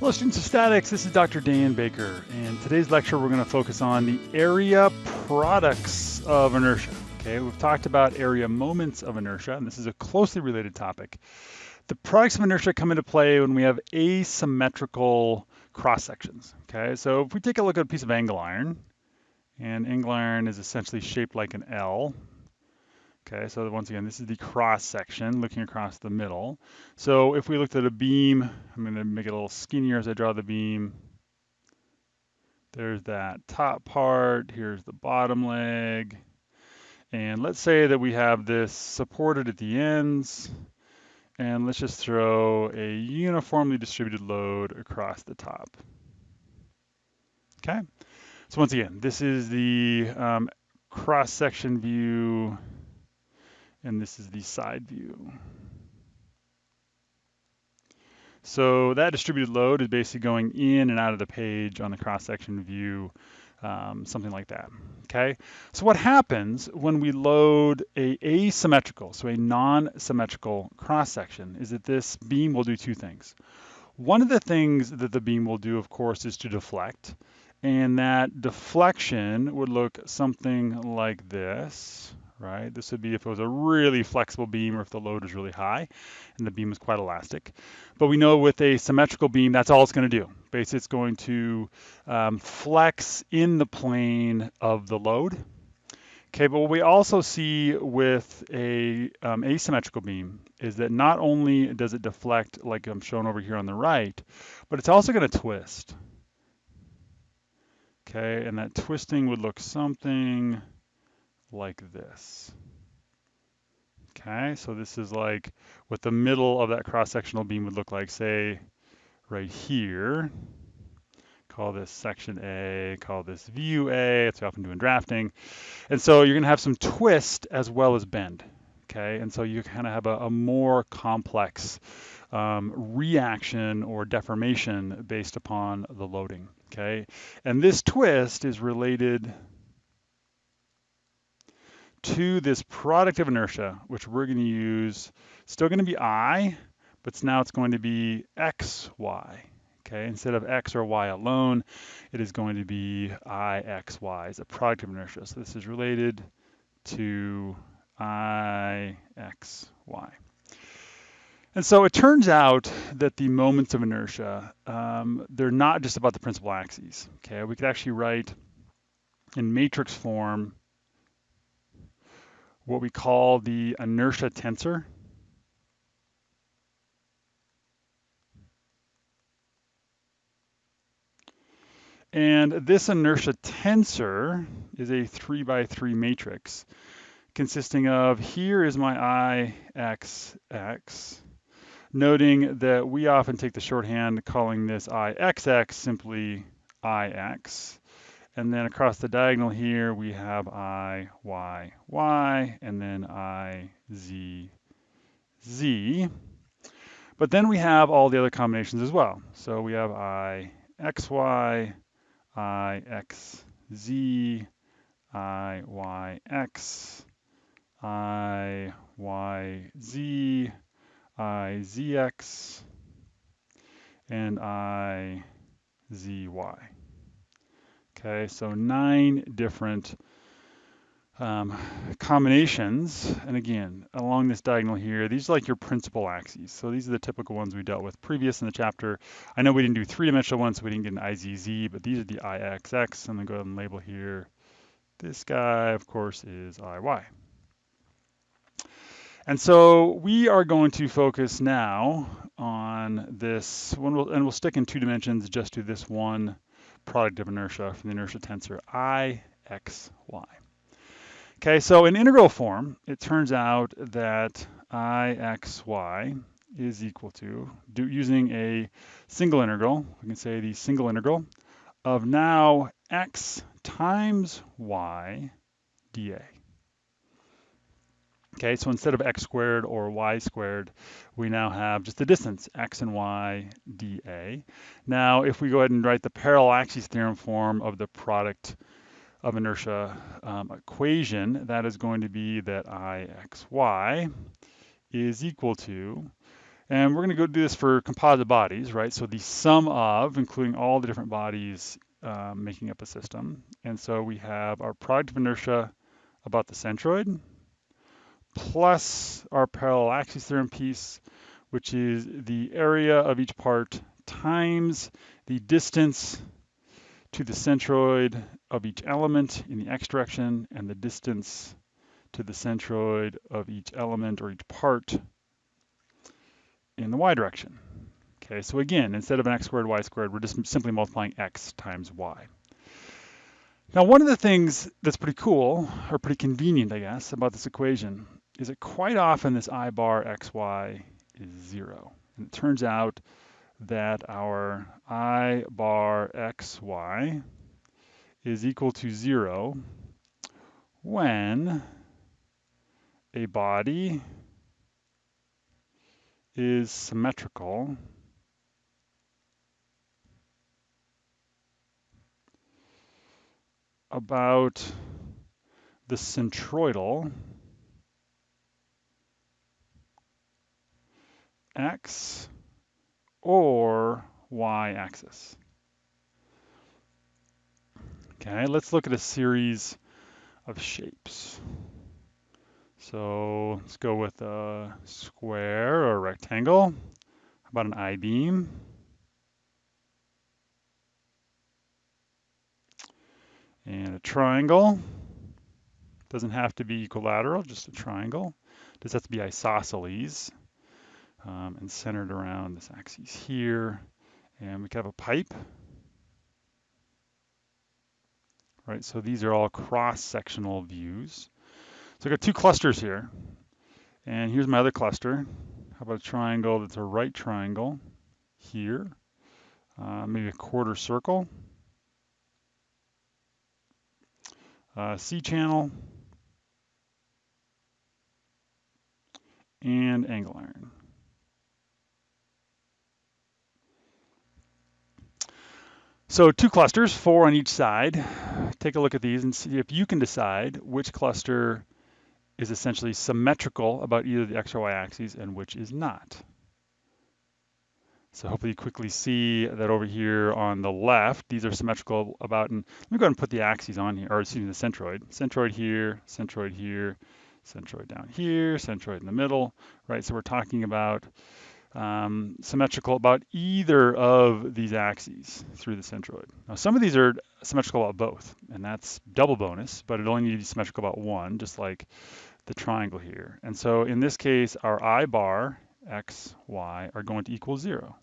Hello students of statics, this is Dr. Dan Baker and today's lecture we're going to focus on the area products of inertia. Okay, we've talked about area moments of inertia and this is a closely related topic. The products of inertia come into play when we have asymmetrical cross sections. Okay, so if we take a look at a piece of angle iron and angle iron is essentially shaped like an L Okay, so once again, this is the cross section looking across the middle. So if we looked at a beam, I'm going to make it a little skinnier as I draw the beam. There's that top part, here's the bottom leg. And let's say that we have this supported at the ends. And let's just throw a uniformly distributed load across the top. Okay, so once again, this is the um, cross-section view and this is the side view. So that distributed load is basically going in and out of the page on the cross-section view, um, something like that, okay? So what happens when we load a asymmetrical, so a non-symmetrical cross-section, is that this beam will do two things. One of the things that the beam will do, of course, is to deflect, and that deflection would look something like this, right? This would be if it was a really flexible beam or if the load is really high and the beam is quite elastic. But we know with a symmetrical beam, that's all it's going to do. Basically, it's going to um, flex in the plane of the load. Okay, but what we also see with a um, asymmetrical beam is that not only does it deflect like I'm shown over here on the right, but it's also going to twist. Okay, and that twisting would look something like this. Okay, so this is like what the middle of that cross-sectional beam would look like, say, right here. Call this section A, call this view A, it's often doing drafting. And so you're gonna have some twist as well as bend, okay? And so you kind of have a, a, more complex um, reaction or deformation based upon the loading, okay? And this twist is related to this product of inertia, which we're going to use, still going to be I, but now it's going to be x, y. Okay, instead of x or y alone, it is going to be I, x, y as a product of inertia. So this is related to I, x, y. And so it turns out that the moments of inertia, um, they're not just about the principal axes. Okay, we could actually write in matrix form what we call the inertia tensor. And this inertia tensor is a three by three matrix consisting of here is my I, X, X, noting that we often take the shorthand calling this IXX simply IX. And then across the diagonal here, we have I, Y, Y, and then I, Z, Z. But then we have all the other combinations as well. So we have I, X, Y, I, X, Z, I, Y, X, I, Y, Z, I, Z, X, and I, Z, Y. Okay, so nine different um, combinations. And again, along this diagonal here, these are like your principal axes. So these are the typical ones we dealt with previous in the chapter. I know we didn't do three-dimensional ones, so we didn't get an IZZ, but these are the IXX. I'm gonna go ahead and label here. This guy, of course, is IY. And so we are going to focus now on this, one, and we'll stick in two dimensions just to this one product of inertia from the inertia tensor I, X, Y. Okay, so in integral form, it turns out that I, X, Y is equal to, do, using a single integral, we can say the single integral of now X times Y dA. Okay, so instead of x squared or y squared, we now have just the distance, x and y dA. Now, if we go ahead and write the parallel axis theorem form of the product of inertia um, equation, that is going to be that I x y is equal to, And we're going to go do this for composite bodies, right? So the sum of, including all the different bodies um, making up a system. And so we have our product of inertia about the centroid, plus our parallel axis theorem piece, which is the area of each part times the distance to the centroid of each element in the x direction and the distance to the centroid of each element or each part in the y direction. Okay, so again, instead of an x squared, y squared, we're just simply multiplying x times y. Now, one of the things that's pretty cool, or pretty convenient, I guess, about this equation is that quite often this i bar xy is zero. And it turns out that our i bar xy is equal to zero when a body is symmetrical about the centroidal x or y axis. Okay, let's look at a series of shapes. So let's go with a square or a rectangle. How about an I-beam? And a triangle. Doesn't have to be equilateral, just a triangle. Does have to be isosceles um, and centered around this axis here. And we could have a pipe. Right, so these are all cross-sectional views. So I've got two clusters here. And here's my other cluster. How about a triangle that's a right triangle here? Uh, maybe a quarter circle. Uh, C channel. And angle iron. So two clusters, four on each side. Take a look at these and see if you can decide which cluster is essentially symmetrical about either the x or y axes and which is not. So hopefully you quickly see that over here on the left, these are symmetrical about, and let me go ahead and put the axes on here, or excuse me, the centroid. Centroid here, centroid here, centroid down here, centroid in the middle, right? So we're talking about um, symmetrical about either of these axes through the centroid. Now some of these are symmetrical about both, and that's double bonus, but it only needs to be symmetrical about one, just like the triangle here. And so in this case, our I bar, x, y, are going to equal zero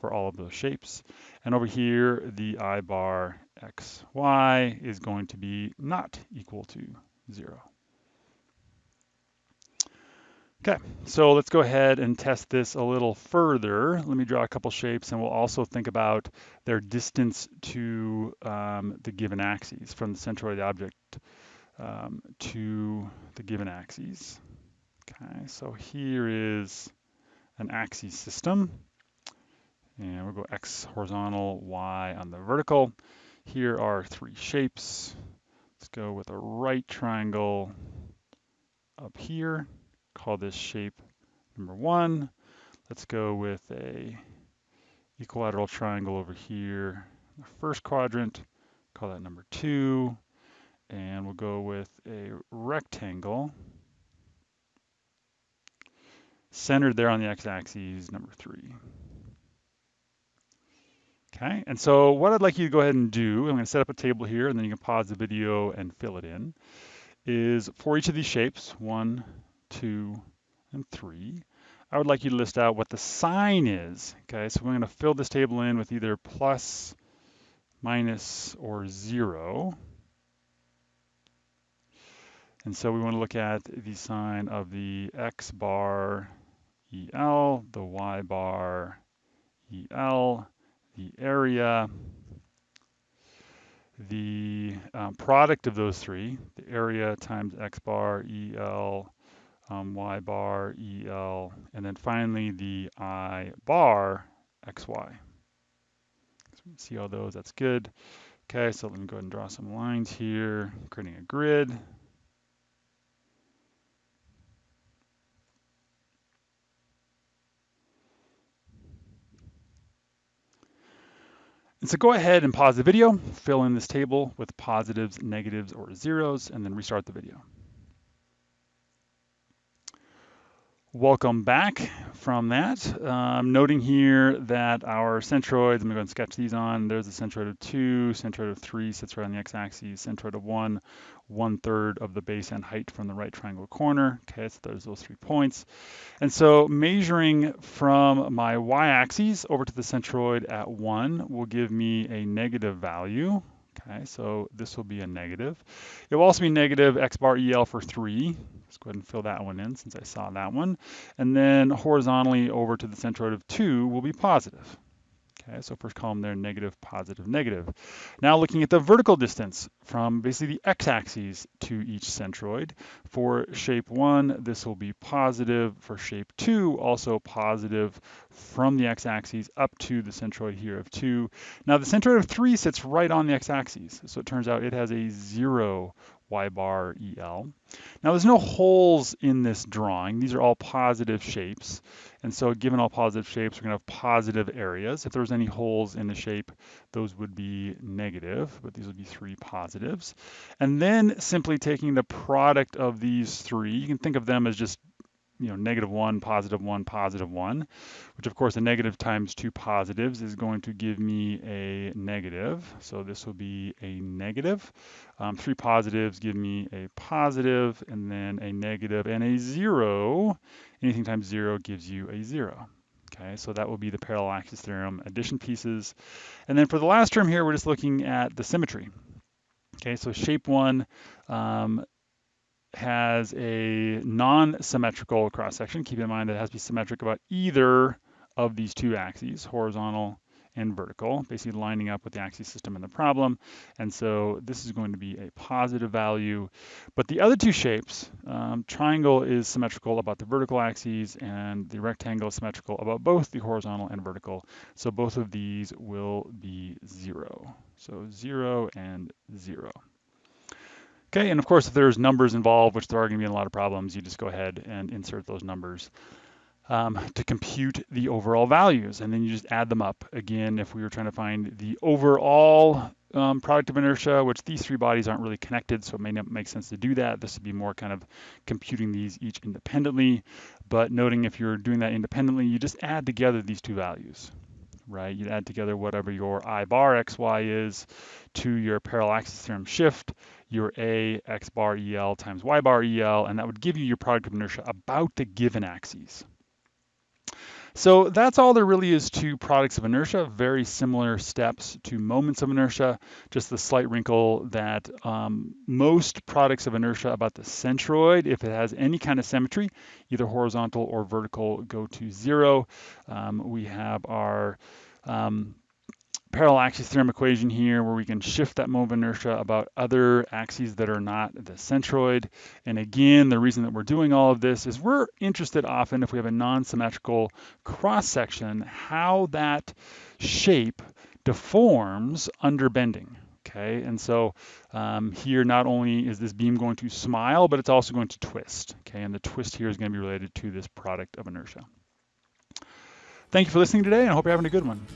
for all of those shapes. And over here, the I bar, x, y is going to be not equal to zero. Okay, so let's go ahead and test this a little further. Let me draw a couple shapes and we'll also think about their distance to um, the given axes from the centroid of the object um, to the given axes. Okay, so here is an axis system. And we'll go X horizontal, Y on the vertical. Here are three shapes. Let's go with a right triangle up here call this shape number one. Let's go with a equilateral triangle over here, the first quadrant, call that number two, and we'll go with a rectangle centered there on the x-axis, number three. Okay, and so what I'd like you to go ahead and do, I'm going to set up a table here, and then you can pause the video and fill it in, is for each of these shapes, one, two, and three. I would like you to list out what the sign is. Okay, so we're going to fill this table in with either plus, minus, or zero. And so we want to look at the sign of the x bar EL, the y bar EL, the area, the um, product of those three, the area times x bar EL um, y bar EL, and then finally the I bar XY. So we see all those, that's good. Okay, so let me go ahead and draw some lines here, creating a grid. And so go ahead and pause the video, fill in this table with positives, negatives, or zeros, and then restart the video. Welcome back from that. Um, noting here that our centroids, I'm to go and sketch these on. There's a centroid of 2, centroid of 3 sits right on the x-axis, centroid of 1, one third of the base and height from the right triangle corner. Okay, so there's those three points. And so measuring from my y-axis over to the centroid at 1 will give me a negative value. Okay, so this will be a negative. It will also be negative x bar EL for 3. Let's go ahead and fill that one in since I saw that one. And then horizontally over to the centroid of 2 will be positive. Okay, so first column there, negative, positive, negative. Now looking at the vertical distance from basically the x-axis to each centroid. For shape one, this will be positive. For shape two, also positive from the x-axis up to the centroid here of two. Now the centroid of three sits right on the x-axis. So it turns out it has a zero y bar EL. Now there's no holes in this drawing. These are all positive shapes. And so given all positive shapes, we're gonna have positive areas. If there was any holes in the shape, those would be negative, but these would be three positives. And then simply taking the product of these three, you can think of them as just you know, negative one, positive one, positive one, which of course a negative times two positives is going to give me a negative. So this will be a negative. Um, three positives give me a positive and then a negative and a zero. Anything times zero gives you a zero. Okay, so that will be the parallel axis theorem addition pieces. And then for the last term here, we're just looking at the symmetry. Okay, so shape one, um, has a non-symmetrical cross-section. Keep in mind that it has to be symmetric about either of these two axes, horizontal and vertical, basically lining up with the axis system in the problem. And so this is going to be a positive value. But the other two shapes, um, triangle is symmetrical about the vertical axes and the rectangle is symmetrical about both the horizontal and vertical. So both of these will be zero. So zero and zero. Okay, and of course, if there's numbers involved, which there are going to be a lot of problems, you just go ahead and insert those numbers um, to compute the overall values, and then you just add them up. Again, if we were trying to find the overall um, product of inertia, which these three bodies aren't really connected, so it may not make sense to do that. This would be more kind of computing these each independently, but noting if you're doing that independently, you just add together these two values right? You add together whatever your I bar xy is to your parallel axis theorem shift, your A x bar EL times y bar EL, and that would give you your product of inertia about the given axes. So that's all there really is to products of inertia, very similar steps to moments of inertia, just the slight wrinkle that um, most products of inertia about the centroid, if it has any kind of symmetry, either horizontal or vertical, go to zero. Um, we have our um, parallel axis theorem equation here where we can shift that moment of inertia about other axes that are not the centroid. And again, the reason that we're doing all of this is we're interested often if we have a non-symmetrical cross section, how that shape deforms under bending. Okay, and so um, here not only is this beam going to smile, but it's also going to twist. Okay, and the twist here is going to be related to this product of inertia. Thank you for listening today, and I hope you're having a good one.